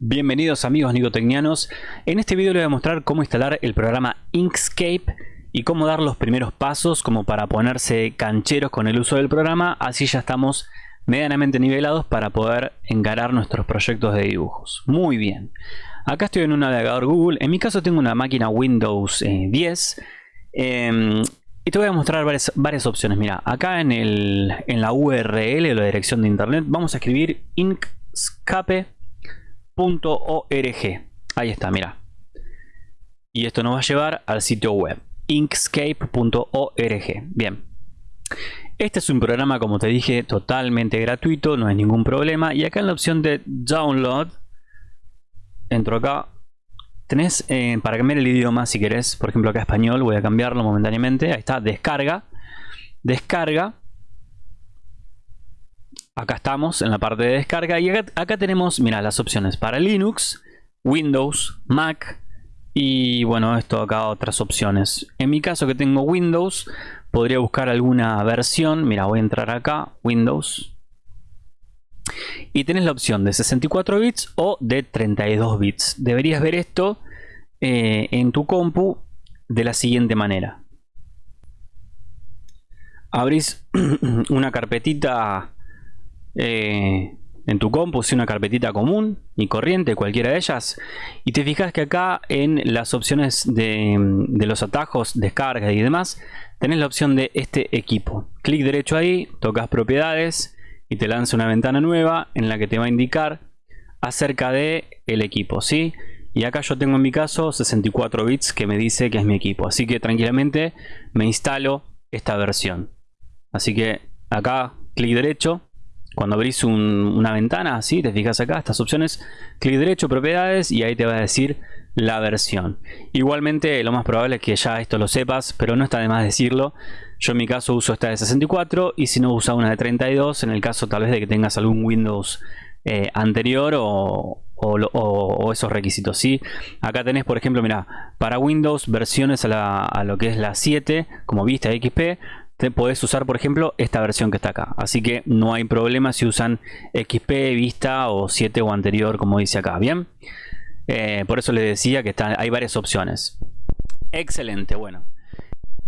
Bienvenidos amigos nicotecnianos. En este video les voy a mostrar cómo instalar el programa Inkscape y cómo dar los primeros pasos como para ponerse cancheros con el uso del programa. Así ya estamos medianamente nivelados para poder encarar nuestros proyectos de dibujos. Muy bien. Acá estoy en un navegador Google. En mi caso tengo una máquina Windows 10. Eh, em, y te voy a mostrar varias, varias opciones. Mira, acá en, el, en la URL la dirección de internet vamos a escribir inkscape.org. Ahí está, mira. Y esto nos va a llevar al sitio web inkscape.org. Bien. Este es un programa, como te dije, totalmente gratuito, no hay ningún problema. Y acá en la opción de download, entro acá, Tenés eh, para cambiar el idioma si querés, por ejemplo acá español, voy a cambiarlo momentáneamente. Ahí está, descarga. Descarga. Acá estamos en la parte de descarga y acá, tenemos, mira, las opciones para Linux, Windows, Mac y bueno, esto acá otras opciones. En mi caso que tengo Windows, podría buscar alguna versión. Mira, voy a entrar acá, Windows, y tenés la opción de 64 bits o de 32 bits. Deberías ver esto eh, en tu compu de la siguiente manera. Abrís una carpetita eh, en tu compu, si una carpetita común y corriente, cualquiera de ellas, y te fijas que acá en las opciones de, los atajos, descarga y demás, tenés la opción de este equipo. Clic derecho ahí, tocas propiedades, y te lanza una ventana nueva en la que te va a indicar acerca de el equipo, ¿sí? Y acá yo tengo en mi caso 64 bits que me dice que es mi equipo. Así que tranquilamente me instalo esta versión. Así que acá clic derecho. Cuando abrís una ventana, así te fijas acá, estas opciones, clic derecho, propiedades y ahí te va a decir la versión. Igualmente lo más probable es que ya esto lo sepas, pero no está de más decirlo. Yo en mi caso uso esta de 64 y si no usa una de 32 en el caso tal vez de que tengas algún Windows eh, anterior o, esos requisitos. ¿sí? Acá tenés por ejemplo, mira, para Windows versiones a, lo que es la 7 como Vista XP te podés usar por ejemplo esta versión que está acá así que no hay problema si usan XP, Vista o 7 o anterior como dice acá, bien eh, por eso les decía que hay varias opciones excelente, bueno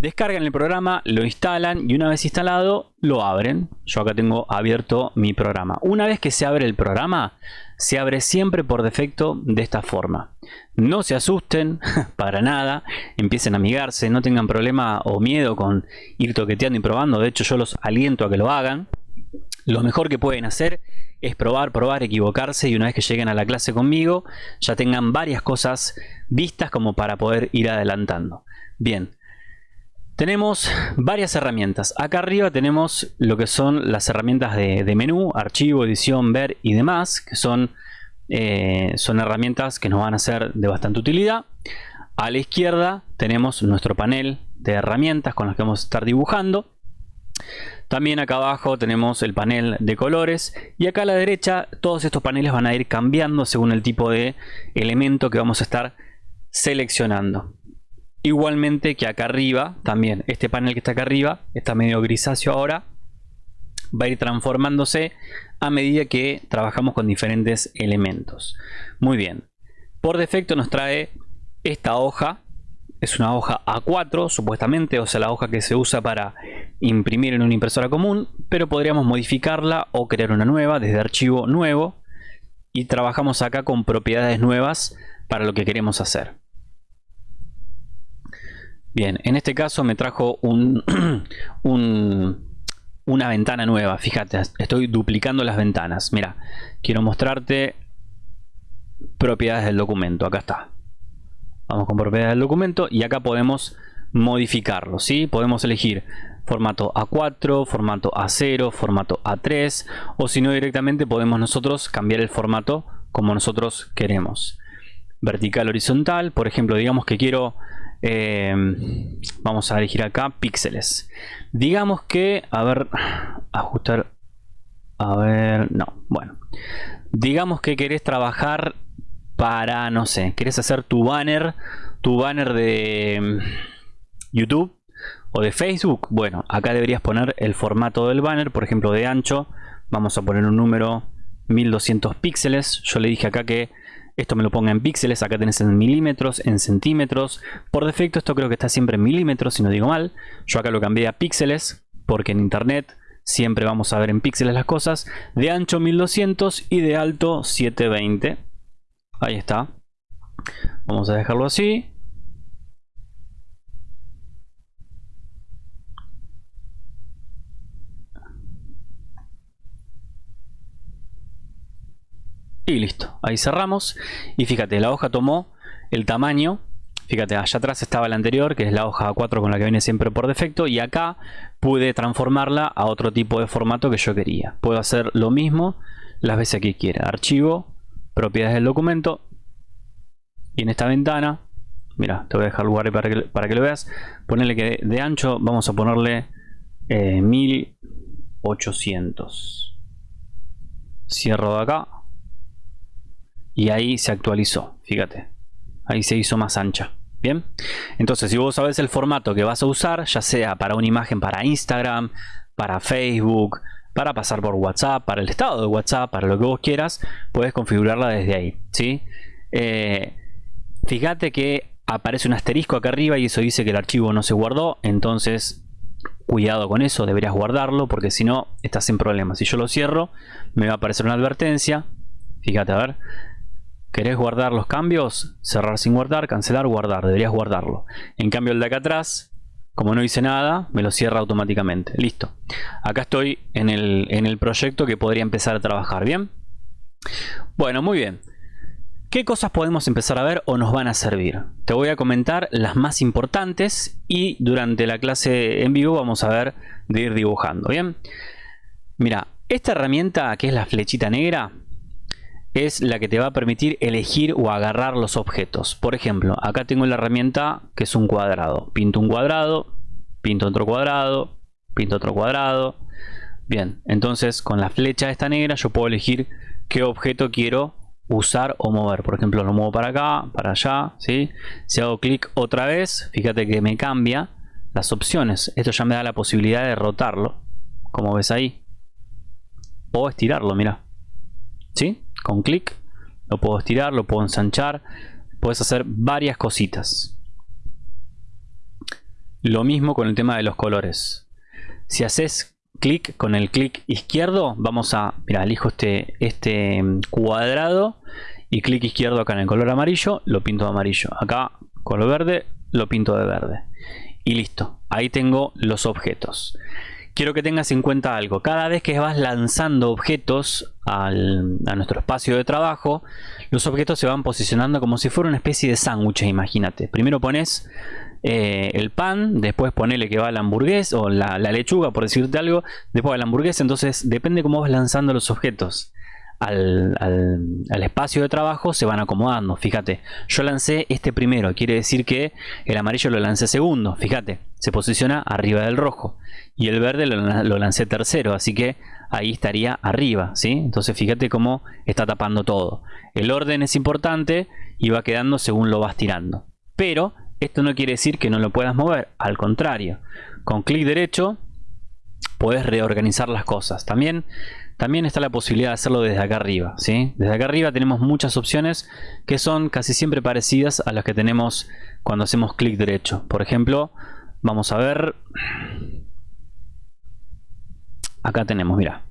Descargan el programa, lo instalan y una vez instalado lo abren. Yo acá tengo abierto mi programa. Una vez que se abre el programa, se abre siempre por defecto de esta forma. No se asusten para nada, empiecen a amigarse, no tengan problema o miedo con ir toqueteando y probando. De hecho yo los aliento a que lo hagan. Lo mejor que pueden hacer es probar, probar, equivocarse y una vez que lleguen a la clase conmigo ya tengan varias cosas vistas como para poder ir adelantando. Bien, tenemos varias herramientas. Acá arriba tenemos lo que son las herramientas de, menú, archivo, edición, ver y demás, que son, eh, son herramientas que nos van a ser de bastante utilidad. A la izquierda tenemos nuestro panel de herramientas con las que vamos a estar dibujando. También acá abajo tenemos el panel de colores y acá a la derecha todos estos paneles van a ir cambiando según el tipo de elemento que vamos a estar seleccionando. Igualmente que acá arriba, también este panel que está acá arriba, está medio grisáceo ahora, va a ir transformándose a medida que trabajamos con diferentes elementos. Muy bien, por defecto nos trae esta hoja, es una hoja A4 supuestamente, o sea la hoja que se usa para imprimir en una impresora común, pero podríamos modificarla o crear una nueva desde archivo nuevo y trabajamos acá con propiedades nuevas para lo que queremos hacer. Bien, en este caso me trajo un, una ventana nueva. Fíjate, estoy duplicando las ventanas. Mira, quiero mostrarte propiedades del documento. Acá está. Vamos con propiedades del documento y acá podemos modificarlo. ¿sí? Podemos elegir formato A4, formato A0, formato A3 o si no directamente podemos nosotros cambiar el formato como nosotros queremos. Vertical, horizontal, por ejemplo, digamos que quiero eh, vamos a elegir acá píxeles. Digamos que, a ver, ajustar, a ver, no, bueno. Digamos que querés trabajar para, no sé, querés hacer tu banner, tu banner de mm, YouTube o de Facebook. Bueno, acá deberías poner el formato del banner, por ejemplo, de ancho. Vamos a poner un número 1200 píxeles. Yo le dije acá que esto me lo ponga en píxeles, acá tenés en milímetros, en centímetros. Por defecto esto creo que está siempre en milímetros, si no digo mal. Yo acá lo cambié a píxeles, porque en internet siempre vamos a ver en píxeles las cosas. De ancho 1200 y de alto 720. Ahí está. Vamos a dejarlo así. Y listo, ahí cerramos. Y fíjate, la hoja tomó el tamaño. Fíjate, allá atrás estaba la anterior, que es la hoja A4 con la que viene siempre por defecto. Y acá pude transformarla a otro tipo de formato que yo quería. Puedo hacer lo mismo las veces que quiera. Archivo, propiedades del documento. Y en esta ventana, mira, te voy a dejar lugar para que, para que lo veas. Ponerle que de, ancho vamos a ponerle 1800. Eh, Cierro de acá y ahí se actualizó, fíjate. Ahí se hizo más ancha. Bien, entonces si vos sabes el formato que vas a usar, ya sea para una imagen para Instagram, para Facebook, para pasar por WhatsApp, para el estado de WhatsApp, para lo que vos quieras, puedes configurarla desde ahí. ¿sí? Eh, fíjate que aparece un asterisco acá arriba y eso dice que el archivo no se guardó, entonces cuidado con eso, deberías guardarlo porque si no estás sin problemas. Si yo lo cierro, me va a aparecer una advertencia. Fíjate, a ver, ¿Querés guardar los cambios? Cerrar sin guardar, cancelar, guardar. Deberías guardarlo. En cambio el de acá atrás, como no hice nada, me lo cierra automáticamente. Listo. Acá estoy en el, en el proyecto que podría empezar a trabajar. ¿Bien? Bueno, muy bien. ¿Qué cosas podemos empezar a ver o nos van a servir? Te voy a comentar las más importantes y durante la clase en vivo vamos a ver de ir dibujando. ¿Bien? Mira, esta herramienta que es la flechita negra es la que te va a permitir elegir o agarrar los objetos. Por ejemplo, acá tengo la herramienta que es un cuadrado. Pinto un cuadrado, pinto otro cuadrado, pinto otro cuadrado. Bien, entonces con la flecha esta negra yo puedo elegir qué objeto quiero usar o mover. Por ejemplo, lo muevo para acá, para allá. ¿sí? Si hago clic otra vez, fíjate que me cambia las opciones. Esto ya me da la posibilidad de rotarlo, como ves ahí. O estirarlo, mira. ¿Sí? Con clic lo puedo estirar, lo puedo ensanchar puedes hacer varias cositas. Lo mismo con el tema de los colores. Si haces clic con el clic izquierdo vamos a mira elijo este este cuadrado y clic izquierdo acá en el color amarillo lo pinto de amarillo. Acá color verde lo pinto de verde. Y listo. Ahí tengo los objetos quiero que tengas en cuenta algo. Cada vez que vas lanzando objetos a nuestro espacio de trabajo, los objetos se van posicionando como si fuera una especie de sándwich, imagínate. Primero pones eh, el pan, después ponele que va la hamburguesa o la, lechuga, por decirte algo, después va la hamburguesa, entonces depende cómo vas lanzando los objetos. Al, al, espacio de trabajo se van acomodando. Fíjate, yo lancé este primero, quiere decir que el amarillo lo lancé segundo. Fíjate, se posiciona arriba del rojo y el verde lo, lancé tercero, así que ahí estaría arriba, ¿sí? Entonces fíjate cómo está tapando todo. El orden es importante y va quedando según lo vas tirando. Pero esto no quiere decir que no lo puedas mover, al contrario. Con clic derecho puedes reorganizar las cosas. También, también está la posibilidad de hacerlo desde acá arriba, ¿sí? Desde acá arriba tenemos muchas opciones que son casi siempre parecidas a las que tenemos cuando hacemos clic derecho. Por ejemplo, vamos a ver acá tenemos, mira,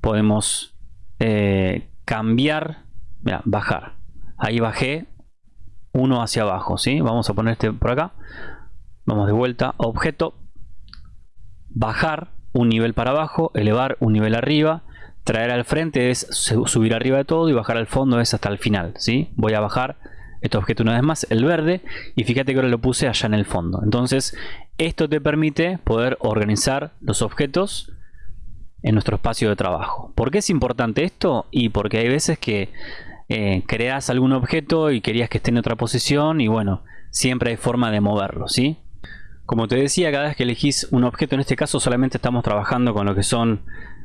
podemos eh, cambiar, mira, bajar. Ahí bajé uno hacia abajo, ¿sí? Vamos a poner este por acá. Vamos de vuelta, objeto, bajar un nivel para abajo, elevar un nivel arriba, traer al frente es subir arriba de todo y bajar al fondo es hasta el final, ¿sí? Voy a bajar este objeto una vez más, el verde, y fíjate que ahora lo puse allá en el fondo. Entonces, esto te permite poder organizar los objetos en nuestro espacio de trabajo. ¿Por qué es importante esto? Y porque hay veces que eh, creas algún objeto y querías que esté en otra posición y bueno, siempre hay forma de moverlo, ¿sí? Como te decía, cada vez que elegís un objeto, en este caso solamente estamos trabajando con lo que son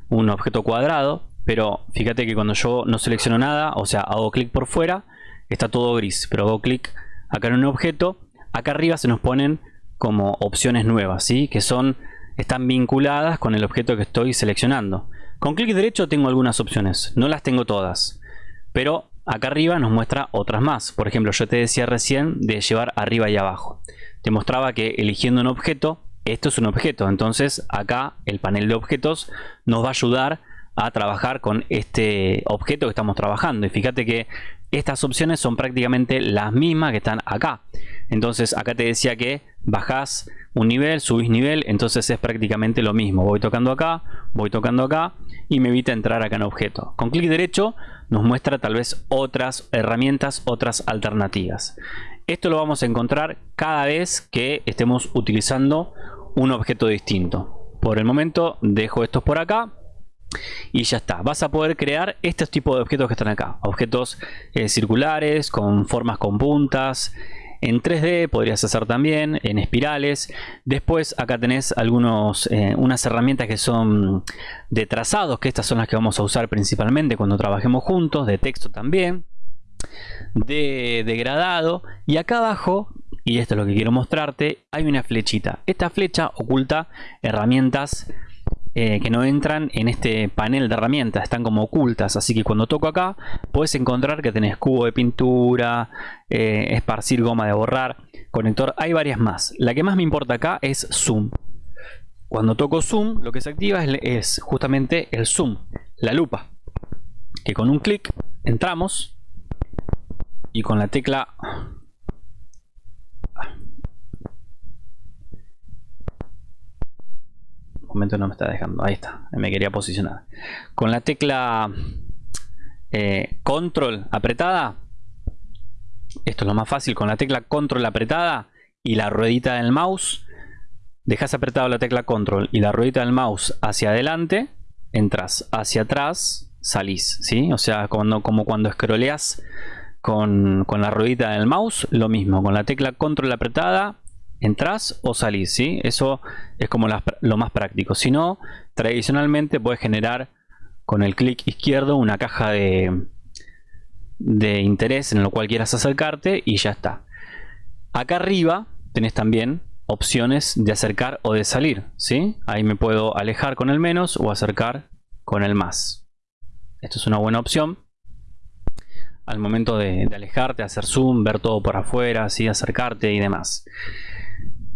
un objeto cuadrado, pero fíjate que cuando yo no selecciono nada, o sea, hago clic por fuera, está todo gris, pero hago clic acá en un objeto, acá arriba se nos ponen como opciones nuevas, ¿sí? Que son están vinculadas con el objeto que estoy seleccionando. Con clic derecho tengo algunas opciones, no las tengo todas, pero acá arriba nos muestra otras más. Por ejemplo, yo te decía recién de llevar arriba y abajo. Te mostraba que eligiendo un objeto, esto es un objeto. Entonces acá el panel de objetos nos va a ayudar a trabajar con este objeto que estamos trabajando. Y fíjate que estas opciones son prácticamente las mismas que están acá. Entonces acá te decía que bajás un nivel, subís nivel, entonces es prácticamente lo mismo. Voy tocando acá, voy tocando acá y me evita entrar acá en objeto. Con clic derecho nos muestra tal vez otras herramientas, otras alternativas. Esto lo vamos a encontrar cada vez que estemos utilizando un objeto distinto. Por el momento dejo estos por acá y ya está. Vas a poder crear estos tipos de objetos que están acá. Objetos eh, circulares, con formas con puntas. En 3D podrías hacer también, en espirales. Después acá tenés algunos, eh, unas herramientas que son de trazados, que estas son las que vamos a usar principalmente cuando trabajemos juntos, de texto también, de degradado. Y acá abajo, y esto es lo que quiero mostrarte, hay una flechita. Esta flecha oculta herramientas eh, que no entran en este panel de herramientas, están como ocultas, así que cuando toco acá puedes encontrar que tenés cubo de pintura, eh, esparcir goma de borrar, conector, hay varias más. La que más me importa acá es zoom. Cuando toco zoom lo que se activa es, es justamente el zoom, la lupa, que con un clic entramos y con la tecla momento no me está dejando. Ahí está, me quería posicionar. Con la tecla eh, control apretada, esto es lo más fácil, con la tecla control apretada y la ruedita del mouse, dejas apretado la tecla control y la ruedita del mouse hacia adelante, entras hacia atrás, salís, ¿sí? O sea, cuando, como cuando scrolleas con, con la ruedita del mouse, lo mismo, con la tecla control apretada, entras o salís, ¿sí? Eso es como lo más práctico. Si no, tradicionalmente puedes generar con el clic izquierdo una caja de, de interés en lo cual quieras acercarte y ya está. Acá arriba tenés también opciones de acercar o de salir, ¿sí? Ahí me puedo alejar con el menos o acercar con el más. Esto es una buena opción. Al momento de, alejarte, hacer zoom, ver todo por afuera, ¿sí? acercarte y demás.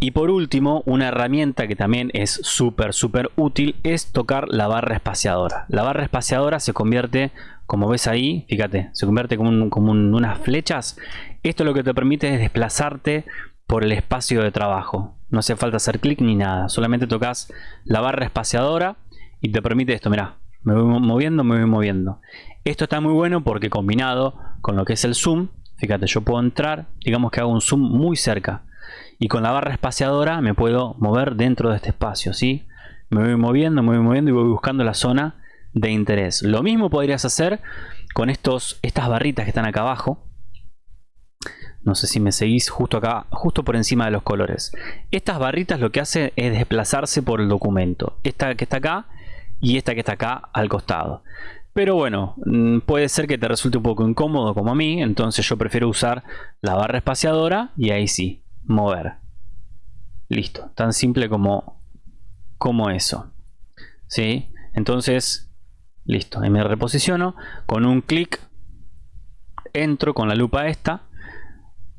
Y por último, una herramienta que también es súper, súper útil es tocar la barra espaciadora. La barra espaciadora se convierte, como ves ahí, fíjate, se convierte como, unas flechas. Esto lo que te permite es desplazarte por el espacio de trabajo. No hace falta hacer clic ni nada, solamente tocas la barra espaciadora y te permite esto, mira, me voy moviendo, me voy moviendo. Esto está muy bueno porque combinado con lo que es el zoom, fíjate, yo puedo entrar, digamos que hago un zoom muy cerca y con la barra espaciadora me puedo mover dentro de este espacio, ¿sí? Me voy moviendo, me voy moviendo y voy buscando la zona de interés. Lo mismo podrías hacer con estos, estas barritas que están acá abajo. No sé si me seguís justo acá, justo por encima de los colores. Estas barritas lo que hace es desplazarse por el documento. Esta que está acá y esta que está acá al costado. Pero bueno, mm, puede ser que te resulte un poco incómodo como a mí, entonces yo prefiero usar la barra espaciadora y ahí sí, mover. Listo, tan simple como, como eso. ¿Sí? Entonces, listo, ahí me reposiciono. Con un clic entro con la lupa esta.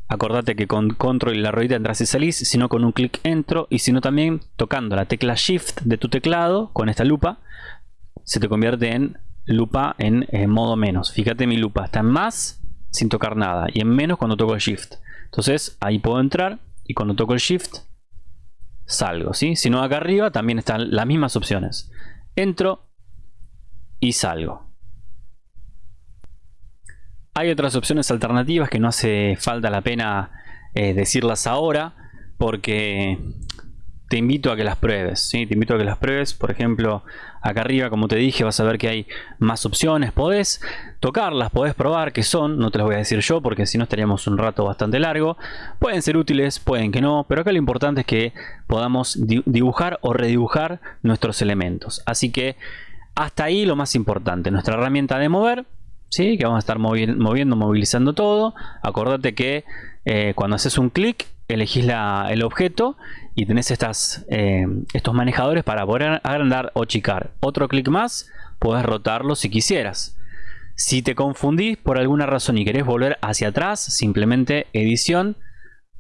Acordate que con control y la ruedita entras y salís, sino con un clic entro y sino también tocando la tecla shift de tu teclado con esta lupa se te convierte en lupa en, en modo menos. Fíjate mi lupa está en más sin tocar nada y en menos cuando toco el shift. Entonces ahí puedo entrar y cuando toco el Shift salgo. ¿sí? Si no acá arriba también están las mismas opciones. Entro y salgo. Hay otras opciones alternativas que no hace falta la pena eh, decirlas ahora porque te invito a que las pruebes, ¿sí? te invito a que las pruebes, por ejemplo, acá arriba como te dije vas a ver que hay más opciones, podés tocarlas, podés probar qué son, no te las voy a decir yo porque si no estaríamos un rato bastante largo, pueden ser útiles, pueden que no, pero acá lo importante es que podamos dibujar o redibujar nuestros elementos, así que hasta ahí lo más importante, nuestra herramienta de mover, ¿sí? que vamos a estar moviendo, movilizando todo, acordate que eh, cuando haces un clic elegís el objeto y tenés estas, eh, estos manejadores para poder agrandar o chicar. Otro clic más, puedes rotarlo si quisieras. Si te confundís por alguna razón y querés volver hacia atrás, simplemente edición,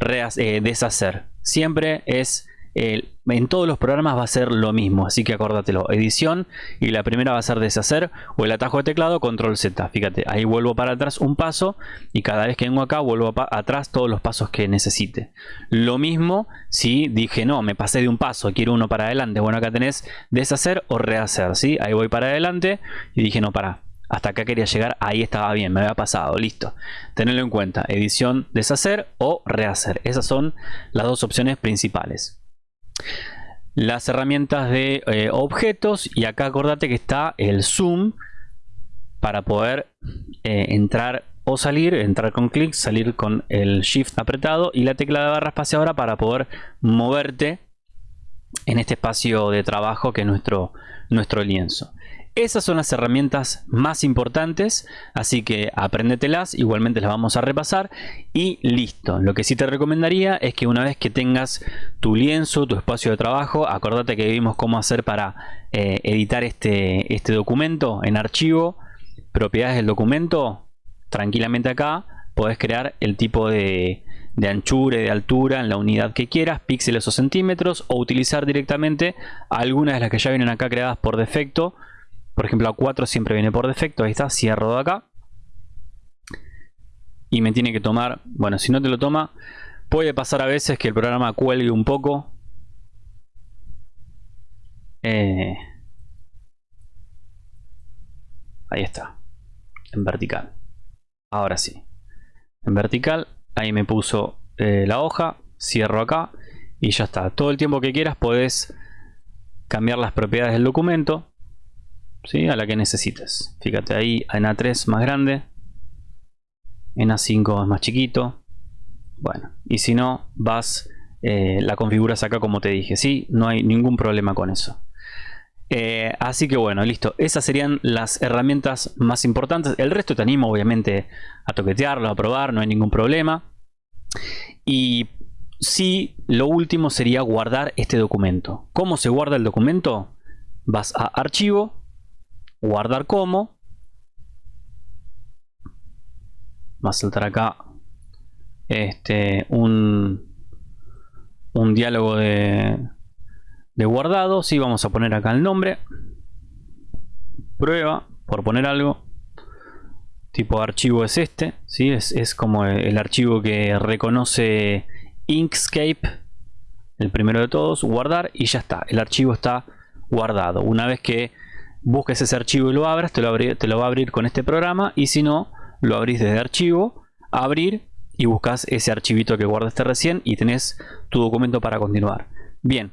eh, deshacer. Siempre es en todos los programas va a ser lo mismo, así que acórdatelo, edición y la primera va a ser deshacer o el atajo de teclado, control Z, fíjate, ahí vuelvo para atrás un paso y cada vez que vengo acá vuelvo atrás todos los pasos que necesite. Lo mismo si dije no, me pasé de un paso, quiero uno para adelante, bueno acá tenés deshacer o rehacer, ¿sí? ahí voy para adelante y dije no, para, hasta acá quería llegar, ahí estaba bien, me había pasado, listo. Tenerlo en cuenta, edición, deshacer o rehacer. Esas son las dos opciones principales las herramientas de eh, objetos y acá acordate que está el zoom para poder eh, entrar o salir, entrar con clic, salir con el shift apretado y la tecla de barra espaciadora para poder moverte en este espacio de trabajo que es nuestro, nuestro lienzo. Esas son las herramientas más importantes, así que apréndetelas, igualmente las vamos a repasar y listo. Lo que sí te recomendaría es que una vez que tengas tu lienzo, tu espacio de trabajo, acordate que vimos cómo hacer para eh, editar este, este documento en archivo, propiedades del documento, tranquilamente acá podés crear el tipo de, de anchura y de altura en la unidad que quieras, píxeles o centímetros, o utilizar directamente algunas de las que ya vienen acá creadas por defecto, por ejemplo, A4 siempre viene por defecto. Ahí está, cierro de acá. Y me tiene que tomar, bueno, si no te lo toma, puede pasar a veces que el programa cuelgue un poco. Eh, ahí está, en vertical. Ahora sí, en vertical, ahí me puso eh, la hoja, cierro acá y ya está. Todo el tiempo que quieras puedes cambiar las propiedades del documento ¿sí? a la que necesites. Fíjate ahí en A3 más grande, en A5 es más chiquito. Bueno, y si no, vas, eh, la configuras acá como te dije. Sí, no hay ningún problema con eso. Eh, así que bueno, listo. Esas serían las herramientas más importantes. El resto te animo obviamente a toquetearlo, a probar, no hay ningún problema. Y sí, lo último sería guardar este documento. ¿Cómo se guarda el documento? Vas a archivo, guardar como. Va a saltar acá este, un, un diálogo de, de guardado. Sí, vamos a poner acá el nombre. Prueba, por poner algo. Tipo archivo es este. ¿sí? Es, es como el archivo que reconoce Inkscape. El primero de todos. Guardar y ya está. El archivo está guardado. Una vez que busques ese archivo y lo abras, te lo, te lo va a abrir con este programa y si no, lo abrís desde archivo, abrir y buscas ese archivito que guardaste recién y tenés tu documento para continuar. Bien,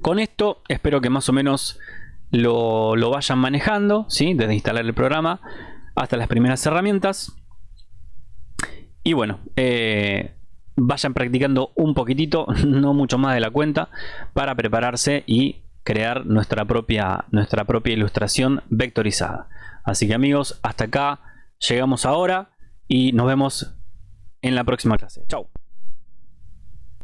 con esto espero que más o menos lo, vayan manejando, ¿sí? desde instalar el programa hasta las primeras herramientas. Y bueno, eh, vayan practicando un poquitito, no mucho más de la cuenta, para prepararse y crear nuestra propia, nuestra propia ilustración vectorizada. Así que amigos, hasta acá llegamos ahora y nos vemos en la próxima clase. Chao.